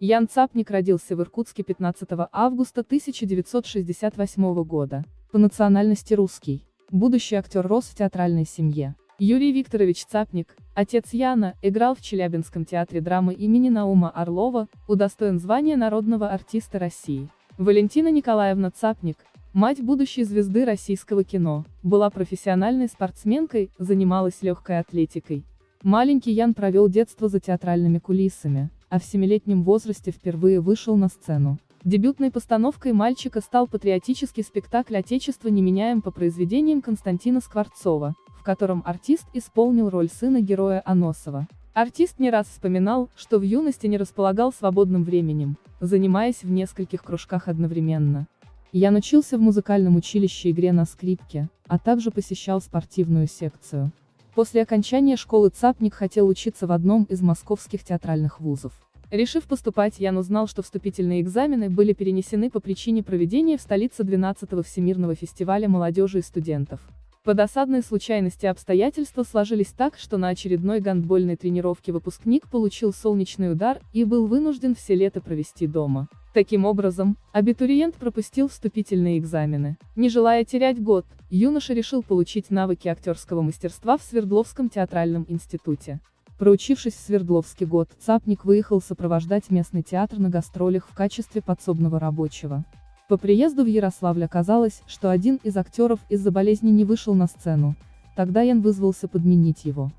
Ян Цапник родился в Иркутске 15 августа 1968 года. По национальности русский. Будущий актер рос в театральной семье. Юрий Викторович Цапник, отец Яна, играл в Челябинском театре драмы имени Наума Орлова, удостоен звания народного артиста России. Валентина Николаевна Цапник, мать будущей звезды российского кино, была профессиональной спортсменкой, занималась легкой атлетикой. Маленький Ян провел детство за театральными кулисами, а в семилетнем возрасте впервые вышел на сцену. Дебютной постановкой мальчика стал патриотический спектакль «Отечество не меняем» по произведениям Константина Скворцова, в котором артист исполнил роль сына героя Аносова. Артист не раз вспоминал, что в юности не располагал свободным временем, занимаясь в нескольких кружках одновременно. Я научился в музыкальном училище игре на скрипке, а также посещал спортивную секцию. После окончания школы Цапник хотел учиться в одном из московских театральных вузов. Решив поступать, Ян узнал, что вступительные экзамены были перенесены по причине проведения в столице 12-го Всемирного фестиваля молодежи и студентов. По досадной случайности обстоятельства сложились так, что на очередной гандбольной тренировке выпускник получил солнечный удар и был вынужден все лето провести дома. Таким образом, абитуриент пропустил вступительные экзамены. Не желая терять год, юноша решил получить навыки актерского мастерства в Свердловском театральном институте. Проучившись в Свердловский год, Цапник выехал сопровождать местный театр на гастролях в качестве подсобного рабочего. По приезду в Ярославль оказалось, что один из актеров из-за болезни не вышел на сцену, тогда Ян вызвался подменить его.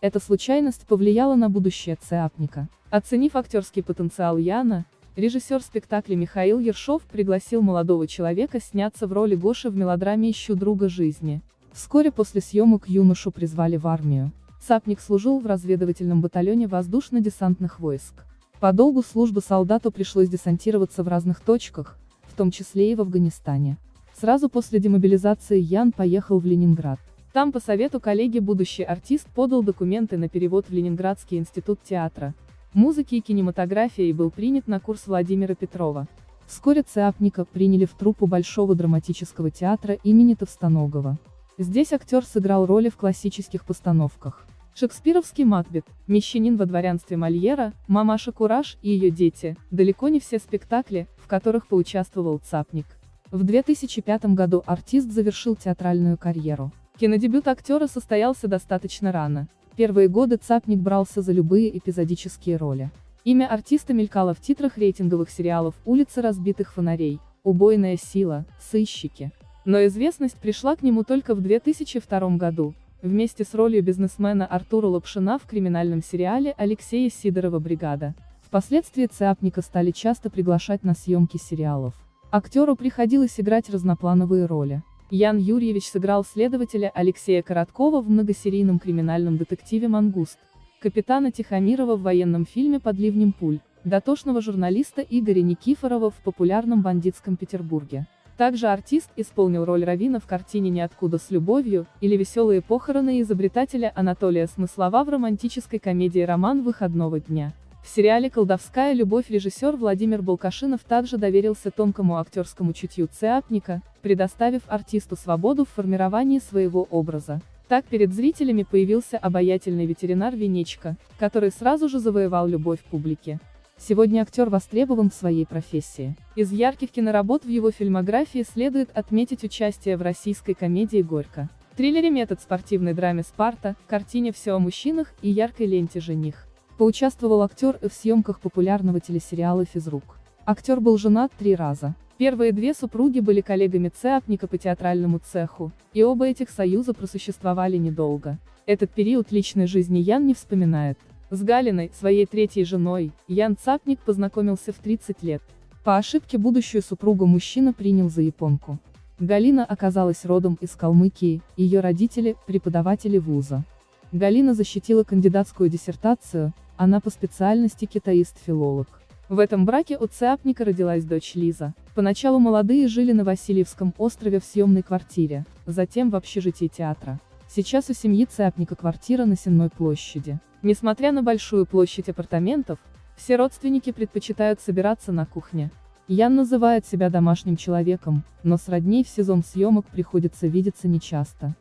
Эта случайность повлияла на будущее Цапника. Оценив актерский потенциал Яна, Режиссер спектакля Михаил Ершов пригласил молодого человека сняться в роли Гоши в мелодраме «Ищу друга жизни». Вскоре после съемок юношу призвали в армию. Цапник служил в разведывательном батальоне воздушно-десантных войск. По долгу службы солдату пришлось десантироваться в разных точках, в том числе и в Афганистане. Сразу после демобилизации Ян поехал в Ленинград. Там по совету коллеги будущий артист подал документы на перевод в Ленинградский институт театра, музыки и кинематографии и был принят на курс Владимира Петрова. Вскоре Цеапника приняли в труппу Большого драматического театра имени Товстоногова. Здесь актер сыграл роли в классических постановках. Шекспировский Макбет, Мещанин во дворянстве Мольера, Мамаша Кураж и ее дети, далеко не все спектакли, в которых поучаствовал Цапник. В 2005 году артист завершил театральную карьеру. Кинодебют актера состоялся достаточно рано, Первые годы Цапник брался за любые эпизодические роли. Имя артиста мелькало в титрах рейтинговых сериалов «Улица разбитых фонарей», «Убойная сила», «Сыщики». Но известность пришла к нему только в 2002 году, вместе с ролью бизнесмена Артура Лапшина в криминальном сериале Алексея Сидорова «Бригада». Впоследствии Цапника стали часто приглашать на съемки сериалов. Актеру приходилось играть разноплановые роли. Ян Юрьевич сыграл следователя Алексея Короткова в многосерийном криминальном детективе «Мангуст», капитана Тихомирова в военном фильме «Под ливнем пуль», дотошного журналиста Игоря Никифорова в популярном бандитском Петербурге. Также артист исполнил роль Равина в картине «Ниоткуда с любовью» или «Веселые похороны» изобретателя Анатолия Смыслова в романтической комедии «Роман выходного дня». В сериале «Колдовская любовь» режиссер Владимир Балкашинов также доверился тонкому актерскому чутью Цеапника, предоставив артисту свободу в формировании своего образа. Так перед зрителями появился обаятельный ветеринар Венечка, который сразу же завоевал любовь публики. Сегодня актер востребован в своей профессии. Из ярких киноработ в его фильмографии следует отметить участие в российской комедии «Горько», триллере «Метод» спортивной драме «Спарта», картине «Все о мужчинах» и яркой ленте «Жених». Поучаствовал актер в съемках популярного телесериала «Физрук». Актер был женат три раза. Первые две супруги были коллегами Цеапника по театральному цеху, и оба этих союза просуществовали недолго. Этот период личной жизни Ян не вспоминает. С Галиной, своей третьей женой, Ян Цапник познакомился в 30 лет. По ошибке будущую супругу мужчина принял за японку. Галина оказалась родом из Калмыкии, ее родители – преподаватели вуза. Галина защитила кандидатскую диссертацию, она по специальности китаист-филолог. В этом браке у Цеапника родилась дочь Лиза. Поначалу молодые жили на Васильевском острове в съемной квартире, затем в общежитии театра. Сейчас у семьи Цеапника квартира на Сенной площади. Несмотря на большую площадь апартаментов, все родственники предпочитают собираться на кухне. Ян называет себя домашним человеком, но с родней в сезон съемок приходится видеться нечасто.